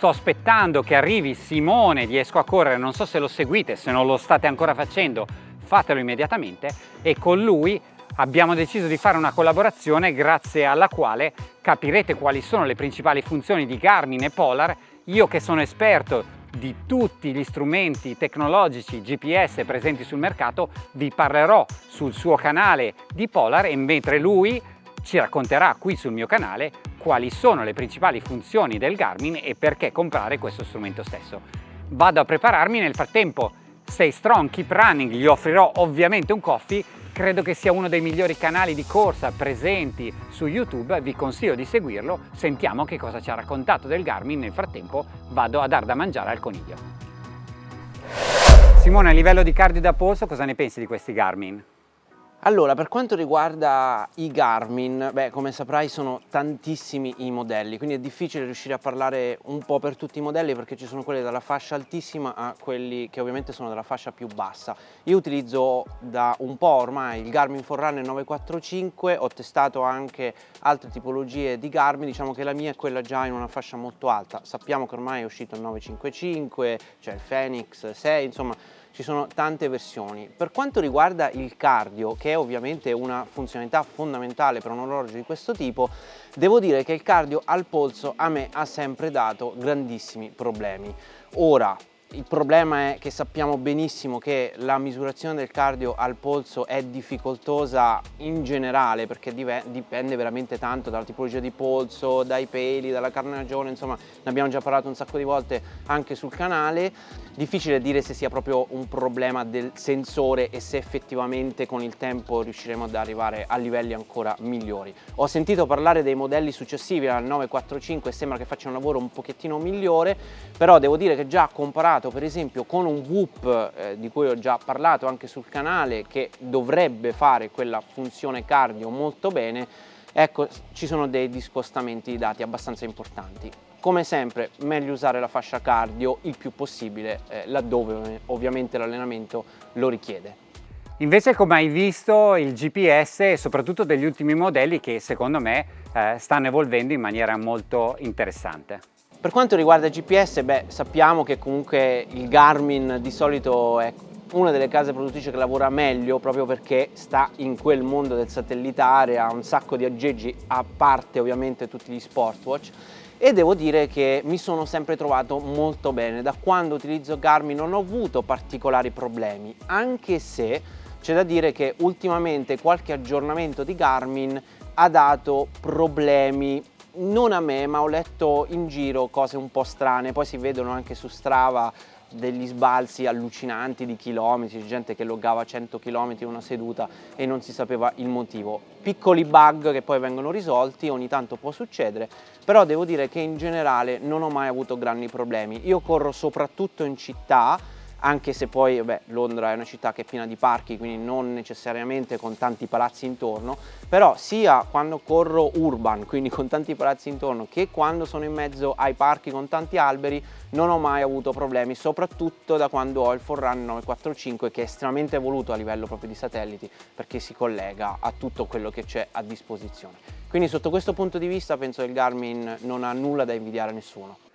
sto aspettando che arrivi Simone di Esco a Correre, non so se lo seguite, se non lo state ancora facendo fatelo immediatamente e con lui abbiamo deciso di fare una collaborazione grazie alla quale capirete quali sono le principali funzioni di Garmin e Polar. Io che sono esperto di tutti gli strumenti tecnologici GPS presenti sul mercato vi parlerò sul suo canale di Polar e mentre lui ci racconterà qui sul mio canale quali sono le principali funzioni del Garmin e perché comprare questo strumento stesso. Vado a prepararmi, nel frattempo Stay Strong, Keep Running, gli offrirò ovviamente un coffee credo che sia uno dei migliori canali di corsa presenti su YouTube, vi consiglio di seguirlo, sentiamo che cosa ci ha raccontato del Garmin, nel frattempo vado a dar da mangiare al coniglio. Simone, a livello di cardio da polso cosa ne pensi di questi Garmin? Allora, per quanto riguarda i Garmin, beh, come saprai sono tantissimi i modelli, quindi è difficile riuscire a parlare un po' per tutti i modelli perché ci sono quelli dalla fascia altissima a quelli che ovviamente sono della fascia più bassa. Io utilizzo da un po' ormai il Garmin Forerunner 945, ho testato anche altre tipologie di Garmin, diciamo che la mia è quella già in una fascia molto alta. Sappiamo che ormai è uscito il 955, c'è il Phoenix 6, insomma ci sono tante versioni. Per quanto riguarda il cardio, che è ovviamente una funzionalità fondamentale per un orologio di questo tipo, devo dire che il cardio al polso a me ha sempre dato grandissimi problemi. Ora, il problema è che sappiamo benissimo che la misurazione del cardio al polso è difficoltosa in generale perché dipende veramente tanto dalla tipologia di polso, dai peli, dalla carnagione, insomma ne abbiamo già parlato un sacco di volte anche sul canale. Difficile dire se sia proprio un problema del sensore e se effettivamente con il tempo riusciremo ad arrivare a livelli ancora migliori. Ho sentito parlare dei modelli successivi al 945 e sembra che faccia un lavoro un pochettino migliore, però devo dire che già comparato collegato per esempio con un Whoop eh, di cui ho già parlato anche sul canale che dovrebbe fare quella funzione cardio molto bene, ecco ci sono dei discostamenti di dati abbastanza importanti. Come sempre meglio usare la fascia cardio il più possibile eh, laddove ovviamente l'allenamento lo richiede. Invece come hai visto il GPS soprattutto degli ultimi modelli che secondo me eh, stanno evolvendo in maniera molto interessante. Per quanto riguarda il GPS, beh, sappiamo che comunque il Garmin di solito è una delle case produttrici che lavora meglio proprio perché sta in quel mondo del satellitare, ha un sacco di aggeggi, a parte ovviamente tutti gli Sportwatch e devo dire che mi sono sempre trovato molto bene. Da quando utilizzo Garmin non ho avuto particolari problemi, anche se c'è da dire che ultimamente qualche aggiornamento di Garmin ha dato problemi non a me ma ho letto in giro cose un po' strane, poi si vedono anche su Strava degli sbalzi allucinanti di chilometri, gente che loggava 100 km in una seduta e non si sapeva il motivo. Piccoli bug che poi vengono risolti, ogni tanto può succedere, però devo dire che in generale non ho mai avuto grandi problemi. Io corro soprattutto in città, anche se poi beh, Londra è una città che è piena di parchi, quindi non necessariamente con tanti palazzi intorno, però sia quando corro urban, quindi con tanti palazzi intorno, che quando sono in mezzo ai parchi con tanti alberi, non ho mai avuto problemi, soprattutto da quando ho il Forerunner 945 che è estremamente evoluto a livello proprio di satelliti perché si collega a tutto quello che c'è a disposizione. Quindi sotto questo punto di vista penso che il Garmin non ha nulla da invidiare a nessuno.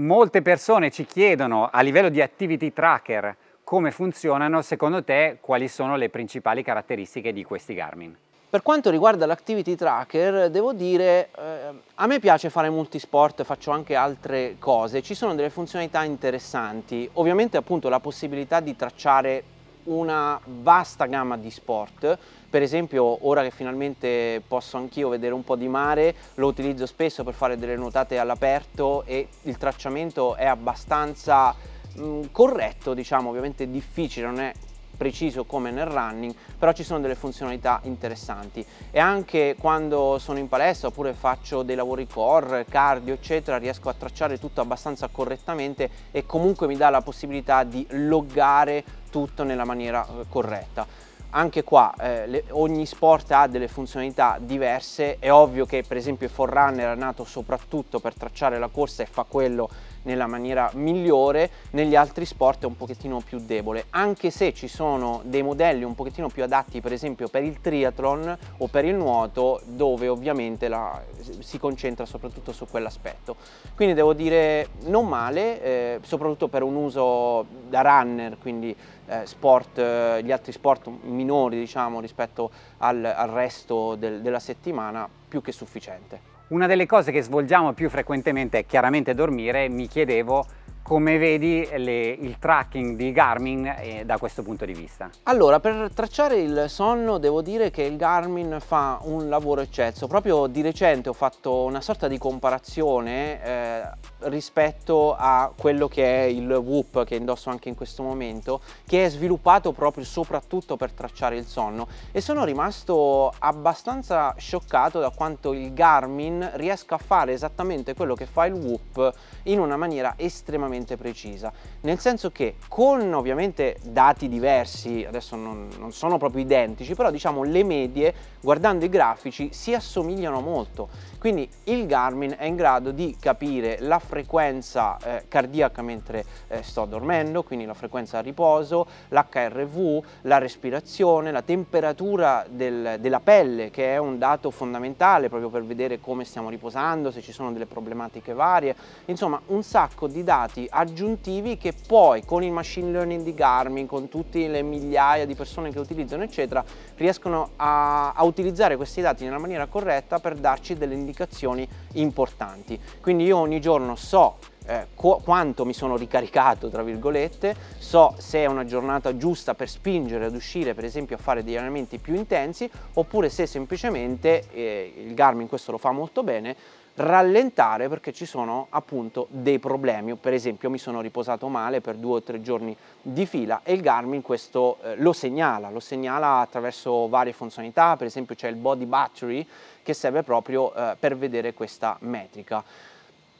Molte persone ci chiedono a livello di activity tracker come funzionano, secondo te quali sono le principali caratteristiche di questi Garmin? Per quanto riguarda l'activity tracker, devo dire, eh, a me piace fare multisport, faccio anche altre cose, ci sono delle funzionalità interessanti, ovviamente appunto la possibilità di tracciare una vasta gamma di sport, per esempio ora che finalmente posso anch'io vedere un po' di mare, lo utilizzo spesso per fare delle nuotate all'aperto e il tracciamento è abbastanza mm, corretto, diciamo, ovviamente difficile, non è preciso come nel running, però ci sono delle funzionalità interessanti. E anche quando sono in palestra oppure faccio dei lavori core, cardio eccetera, riesco a tracciare tutto abbastanza correttamente e comunque mi dà la possibilità di loggare tutto nella maniera eh, corretta. Anche qua eh, le, ogni sport ha delle funzionalità diverse, è ovvio che per esempio il Forerunner è nato soprattutto per tracciare la corsa e fa quello nella maniera migliore, negli altri sport è un pochettino più debole, anche se ci sono dei modelli un pochettino più adatti per esempio per il triathlon o per il nuoto dove ovviamente la, si concentra soprattutto su quell'aspetto. Quindi devo dire non male, eh, soprattutto per un uso da runner, quindi eh, sport, eh, gli altri sport minori diciamo rispetto al, al resto del, della settimana più che sufficiente. Una delle cose che svolgiamo più frequentemente è chiaramente dormire, mi chiedevo come vedi le, il tracking di Garmin eh, da questo punto di vista? Allora, per tracciare il sonno devo dire che il Garmin fa un lavoro eccesso. Proprio di recente ho fatto una sorta di comparazione eh, rispetto a quello che è il Whoop che indosso anche in questo momento, che è sviluppato proprio soprattutto per tracciare il sonno e sono rimasto abbastanza scioccato da quanto il Garmin riesca a fare esattamente quello che fa il Whoop in una maniera estremamente precisa, nel senso che con ovviamente dati diversi, adesso non, non sono proprio identici, però diciamo le medie, guardando i grafici, si assomigliano molto. Quindi il Garmin è in grado di capire la frequenza eh, cardiaca mentre eh, sto dormendo, quindi la frequenza a riposo, l'HRV, la respirazione, la temperatura del, della pelle, che è un dato fondamentale proprio per vedere come stiamo riposando, se ci sono delle problematiche varie, insomma un sacco di dati aggiuntivi che poi con il machine learning di Garmin, con tutte le migliaia di persone che utilizzano eccetera, riescono a, a utilizzare questi dati nella maniera corretta per darci delle indicazioni importanti. Quindi io ogni giorno so eh, quanto mi sono ricaricato tra virgolette, so se è una giornata giusta per spingere ad uscire per esempio a fare degli allenamenti più intensi oppure se semplicemente, eh, il Garmin questo lo fa molto bene, rallentare perché ci sono appunto dei problemi, per esempio mi sono riposato male per due o tre giorni di fila e il Garmin questo eh, lo segnala, lo segnala attraverso varie funzionalità, per esempio c'è il body battery che serve proprio eh, per vedere questa metrica.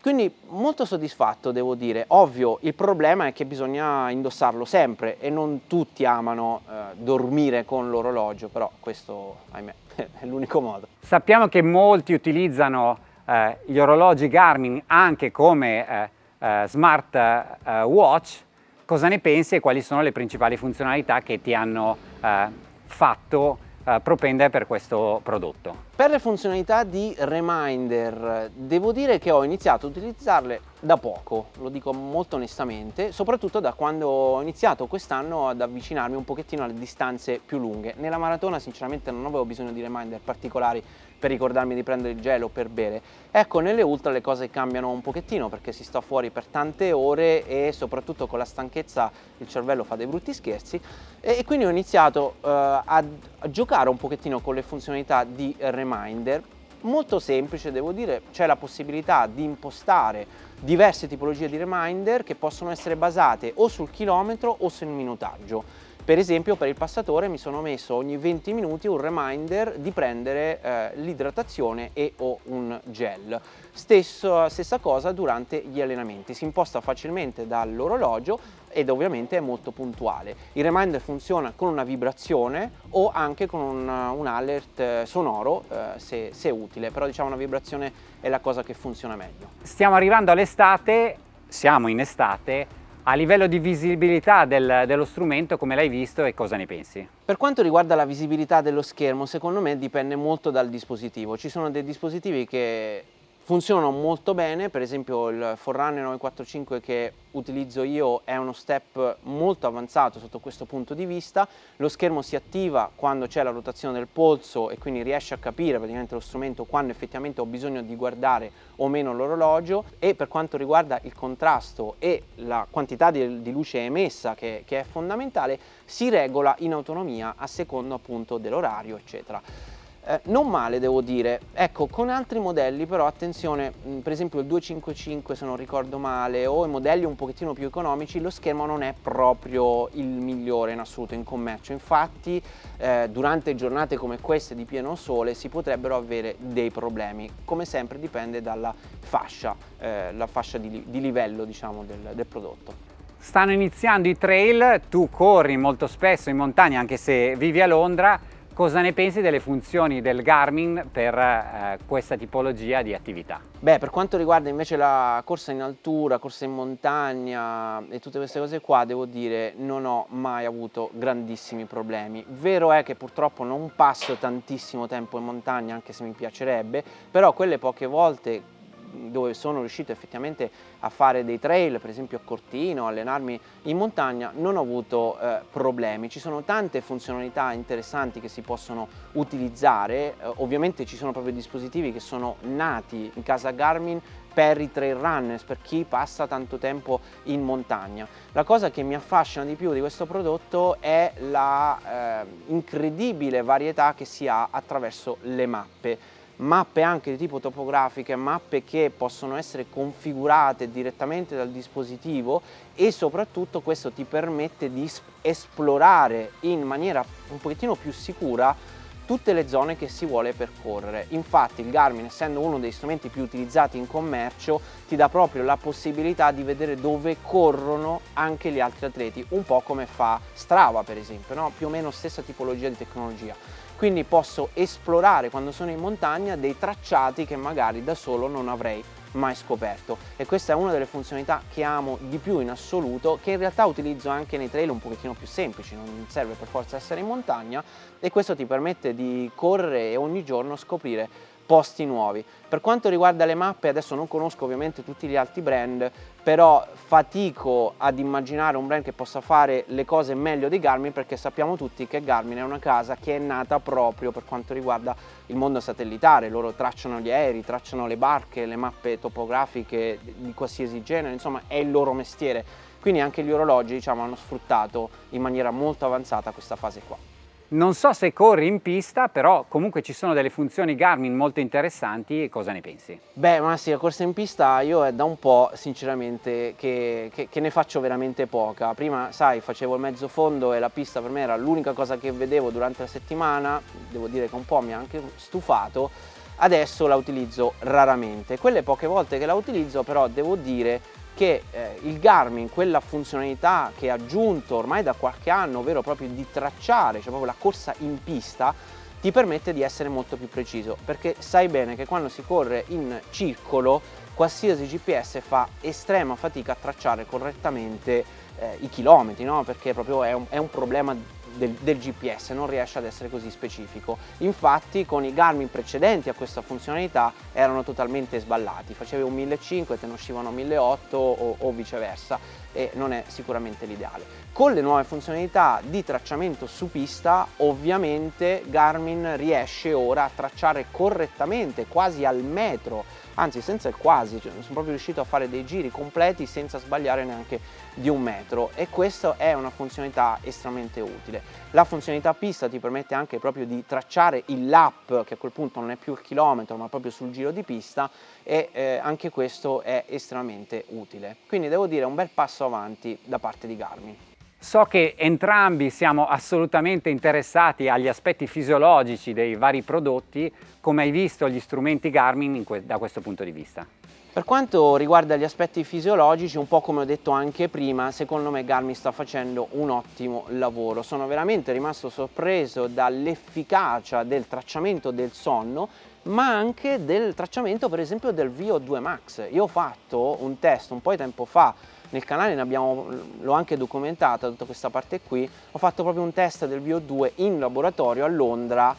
Quindi molto soddisfatto devo dire, ovvio il problema è che bisogna indossarlo sempre e non tutti amano eh, dormire con l'orologio, però questo ahimè è l'unico modo. Sappiamo che molti utilizzano eh, gli orologi Garmin anche come eh, eh, smart eh, watch, cosa ne pensi e quali sono le principali funzionalità che ti hanno eh, fatto eh, propendere per questo prodotto? Per le funzionalità di reminder devo dire che ho iniziato a utilizzarle da poco, lo dico molto onestamente, soprattutto da quando ho iniziato quest'anno ad avvicinarmi un pochettino alle distanze più lunghe. Nella maratona sinceramente non avevo bisogno di reminder particolari per ricordarmi di prendere il gelo per bere. Ecco, nelle ultra le cose cambiano un pochettino perché si sta fuori per tante ore e soprattutto con la stanchezza il cervello fa dei brutti scherzi e, quindi ho iniziato uh, a, a giocare un pochettino con le funzionalità di reminder molto semplice devo dire, c'è la possibilità di impostare diverse tipologie di reminder che possono essere basate o sul chilometro o sul minutaggio. Per esempio per il passatore mi sono messo ogni 20 minuti un reminder di prendere eh, l'idratazione e o un gel. Stesso, stessa cosa durante gli allenamenti, si imposta facilmente dall'orologio ed ovviamente è molto puntuale. Il reminder funziona con una vibrazione o anche con un, un alert eh, sonoro eh, se, se utile, però diciamo una vibrazione è la cosa che funziona meglio. Stiamo arrivando all'estate, siamo in estate, a livello di visibilità del, dello strumento come l'hai visto e cosa ne pensi? Per quanto riguarda la visibilità dello schermo secondo me dipende molto dal dispositivo, ci sono dei dispositivi che funzionano molto bene, per esempio il Forerunner 945 che utilizzo io è uno step molto avanzato sotto questo punto di vista, lo schermo si attiva quando c'è la rotazione del polso e quindi riesce a capire praticamente lo strumento quando effettivamente ho bisogno di guardare o meno l'orologio e per quanto riguarda il contrasto e la quantità di, di luce emessa che, che è fondamentale si regola in autonomia a secondo appunto dell'orario eccetera. Eh, non male devo dire, ecco con altri modelli però attenzione, mh, per esempio il 255 se non ricordo male o i modelli un pochettino più economici lo schermo non è proprio il migliore in assoluto in commercio, infatti eh, durante giornate come queste di pieno sole si potrebbero avere dei problemi, come sempre dipende dalla fascia, eh, la fascia di, di livello diciamo del, del prodotto. Stanno iniziando i trail, tu corri molto spesso in montagna anche se vivi a Londra, cosa ne pensi delle funzioni del Garmin per eh, questa tipologia di attività? Beh, per quanto riguarda invece la corsa in altura, corsa in montagna e tutte queste cose qua, devo dire non ho mai avuto grandissimi problemi. Vero è che purtroppo non passo tantissimo tempo in montagna, anche se mi piacerebbe, però quelle poche volte dove sono riuscito effettivamente a fare dei trail, per esempio a Cortino, allenarmi in montagna, non ho avuto eh, problemi. Ci sono tante funzionalità interessanti che si possono utilizzare, eh, ovviamente ci sono proprio dispositivi che sono nati in casa Garmin per i trail runners, per chi passa tanto tempo in montagna. La cosa che mi affascina di più di questo prodotto è la eh, incredibile varietà che si ha attraverso le mappe mappe anche di tipo topografiche, mappe che possono essere configurate direttamente dal dispositivo e soprattutto questo ti permette di esplorare in maniera un pochettino più sicura tutte le zone che si vuole percorrere. Infatti il Garmin, essendo uno degli strumenti più utilizzati in commercio, ti dà proprio la possibilità di vedere dove corrono anche gli altri atleti, un po' come fa Strava per esempio, no? più o meno stessa tipologia di tecnologia quindi posso esplorare quando sono in montagna dei tracciati che magari da solo non avrei mai scoperto. E questa è una delle funzionalità che amo di più in assoluto che in realtà utilizzo anche nei trail un pochettino più semplici non serve per forza essere in montagna e questo ti permette di correre e ogni giorno scoprire posti nuovi. Per quanto riguarda le mappe, adesso non conosco ovviamente tutti gli altri brand, però fatico ad immaginare un brand che possa fare le cose meglio di Garmin perché sappiamo tutti che Garmin è una casa che è nata proprio per quanto riguarda il mondo satellitare, loro tracciano gli aerei, tracciano le barche, le mappe topografiche di qualsiasi genere, insomma è il loro mestiere, quindi anche gli orologi diciamo, hanno sfruttato in maniera molto avanzata questa fase qua. Non so se corri in pista, però comunque ci sono delle funzioni Garmin molto interessanti, cosa ne pensi? Beh, ma sì, la corsa in pista io è da un po' sinceramente che, che, che ne faccio veramente poca. Prima, sai, facevo il mezzo fondo e la pista per me era l'unica cosa che vedevo durante la settimana, devo dire che un po' mi ha anche stufato, adesso la utilizzo raramente. Quelle poche volte che la utilizzo però devo dire che eh, il Garmin, quella funzionalità che ha aggiunto ormai da qualche anno, ovvero proprio di tracciare, cioè proprio la corsa in pista, ti permette di essere molto più preciso perché sai bene che quando si corre in circolo qualsiasi GPS fa estrema fatica a tracciare correttamente eh, i chilometri no? perché proprio è un, è un problema del, del, GPS, non riesce ad essere così specifico. Infatti con i Garmin precedenti a questa funzionalità erano totalmente sballati, facevi un 1500 e te ne uscivano 1800 o, o viceversa e non è sicuramente l'ideale. Con le nuove funzionalità di tracciamento su pista ovviamente Garmin riesce ora a tracciare correttamente, quasi al metro, anzi senza il quasi, cioè sono proprio riuscito a fare dei giri completi senza sbagliare neanche di un metro e questa è una funzionalità estremamente utile. La funzionalità pista ti permette anche proprio di tracciare il lap che a quel punto non è più il chilometro ma proprio sul giro di pista e eh, anche questo è estremamente utile. Quindi devo dire un bel passo avanti da parte di Garmin. So che entrambi siamo assolutamente interessati agli aspetti fisiologici dei vari prodotti, come hai visto gli strumenti Garmin que da questo punto di vista? Per quanto riguarda gli aspetti fisiologici, un po' come ho detto anche prima, secondo me Garmin sta facendo un ottimo lavoro. Sono veramente rimasto sorpreso dall'efficacia del tracciamento del sonno, ma anche del tracciamento per esempio del VO2 Max. Io ho fatto un test un po' di tempo fa nel canale l'ho anche documentata tutta questa parte qui, ho fatto proprio un test del VO2 in laboratorio a Londra,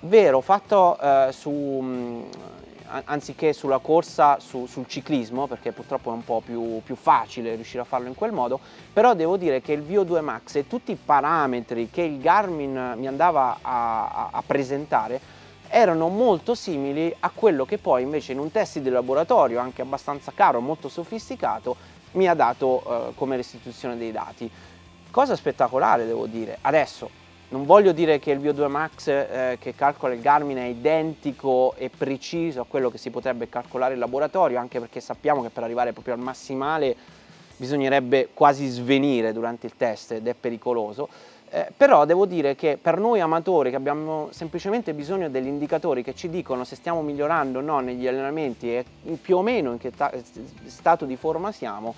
vero, fatto eh, su, mh, anziché sulla corsa su, sul ciclismo, perché purtroppo è un po' più, più, facile riuscire a farlo in quel modo, però devo dire che il VO2 Max e tutti i parametri che il Garmin mi andava a, a, a presentare erano molto simili a quello che poi invece in un test di laboratorio, anche abbastanza caro, molto sofisticato, mi ha dato eh, come restituzione dei dati. Cosa spettacolare devo dire. Adesso non voglio dire che il VO2 Max eh, che calcola il Garmin è identico e preciso a quello che si potrebbe calcolare in laboratorio, anche perché sappiamo che per arrivare proprio al massimale bisognerebbe quasi svenire durante il test ed è pericoloso, eh, però devo dire che per noi amatori che abbiamo semplicemente bisogno degli indicatori che ci dicono se stiamo migliorando o no negli allenamenti e più o meno in che stato di forma siamo,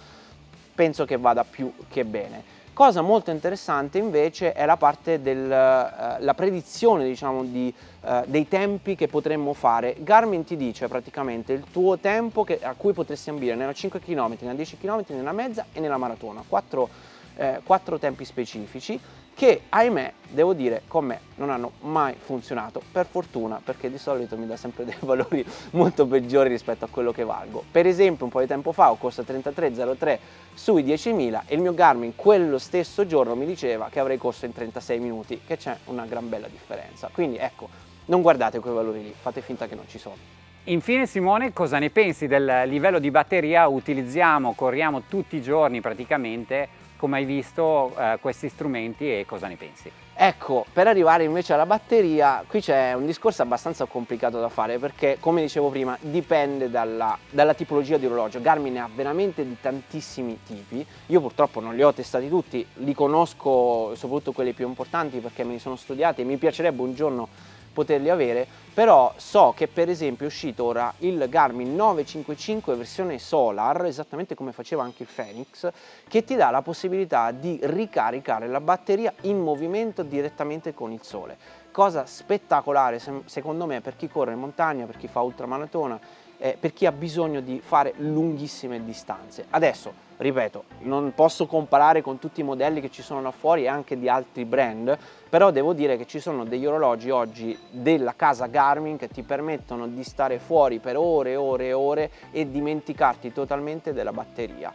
penso che vada più che bene. Cosa molto interessante invece è la parte della uh, predizione diciamo, di, uh, dei tempi che potremmo fare. Garmin ti dice praticamente il tuo tempo che, a cui potresti ambire nella 5 km, nella 10 km, nella mezza e nella maratona. Quattro, eh, quattro tempi specifici che ahimè devo dire con me non hanno mai funzionato per fortuna perché di solito mi dà sempre dei valori molto peggiori rispetto a quello che valgo. Per esempio un po' di tempo fa ho corso 33.03 sui 10.000 e il mio Garmin quello stesso giorno mi diceva che avrei corso in 36 minuti che c'è una gran bella differenza. Quindi ecco non guardate quei valori lì fate finta che non ci sono. Infine Simone, cosa ne pensi del livello di batteria? Utilizziamo, corriamo tutti i giorni praticamente come hai visto eh, questi strumenti e cosa ne pensi? Ecco, per arrivare invece alla batteria, qui c'è un discorso abbastanza complicato da fare perché, come dicevo prima, dipende dalla, dalla, tipologia di orologio. Garmin ne ha veramente di tantissimi tipi, io purtroppo non li ho testati tutti, li conosco soprattutto quelli più importanti perché me li sono studiati e mi piacerebbe un giorno poterli avere, però so che per esempio è uscito ora il Garmin 955 versione Solar, esattamente come faceva anche il Phoenix, che ti dà la possibilità di ricaricare la batteria in movimento direttamente con il sole. Cosa spettacolare secondo me per chi corre in montagna, per chi fa ultramaratona, eh, per chi ha bisogno di fare lunghissime distanze. Adesso, ripeto, non posso comparare con tutti i modelli che ci sono là fuori e anche di altri brand, però devo dire che ci sono degli orologi oggi della casa Garmin che ti permettono di stare fuori per ore e ore e ore e dimenticarti totalmente della batteria.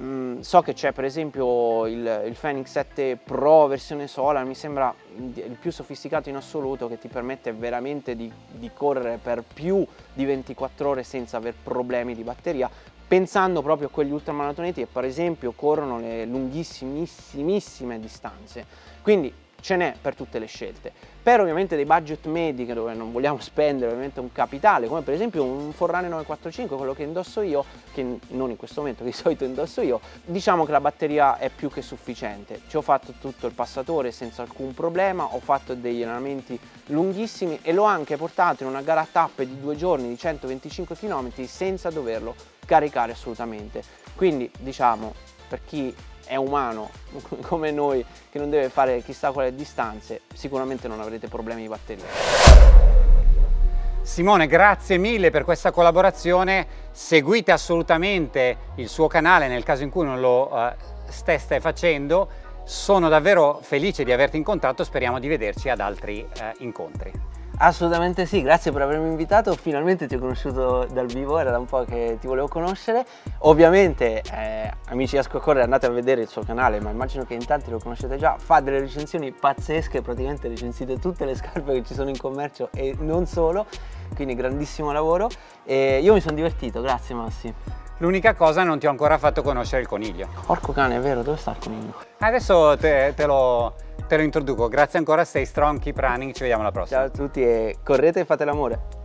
Mm, so che c'è per esempio il, il Fenix 7 Pro versione Solar, mi sembra il più sofisticato in assoluto che ti permette veramente di, di correre per più di 24 ore senza aver problemi di batteria, pensando proprio a quegli ultramaratoneti che per esempio corrono le lunghissimissime distanze. Quindi ce n'è per tutte le scelte. Per ovviamente dei budget medi dove non vogliamo spendere ovviamente un capitale, come per esempio un Forrane 945, quello che indosso io, che non in questo momento, che di solito indosso io, diciamo che la batteria è più che sufficiente. Ci ho fatto tutto il passatore senza alcun problema, ho fatto degli allenamenti lunghissimi e l'ho anche portato in una gara tappe di due giorni di 125 km senza doverlo caricare assolutamente. Quindi diciamo per chi è umano come noi che non deve fare chissà quale distanze sicuramente non avrete problemi di batteria. Simone grazie mille per questa collaborazione. Seguite assolutamente il suo canale nel caso in cui non lo uh, steste facendo. Sono davvero felice di averti incontrato speriamo di vederci ad altri uh, incontri Assolutamente sì, grazie per avermi invitato, finalmente ti ho conosciuto dal vivo, era da un po' che ti volevo conoscere. Ovviamente, eh, amici di Ascocorre, andate a vedere il suo canale, ma immagino che in tanti lo conoscete già, fa delle recensioni pazzesche, praticamente recensite tutte le scarpe che ci sono in commercio e non solo, quindi grandissimo lavoro. E io mi sono divertito, grazie Massi. L'unica cosa non ti ho ancora fatto conoscere il coniglio. Porco cane, è vero, dove sta il coniglio? Adesso te, te lo te lo introduco. Grazie ancora, stay strong, keep running, ci vediamo alla prossima. Ciao a tutti e correte e fate l'amore.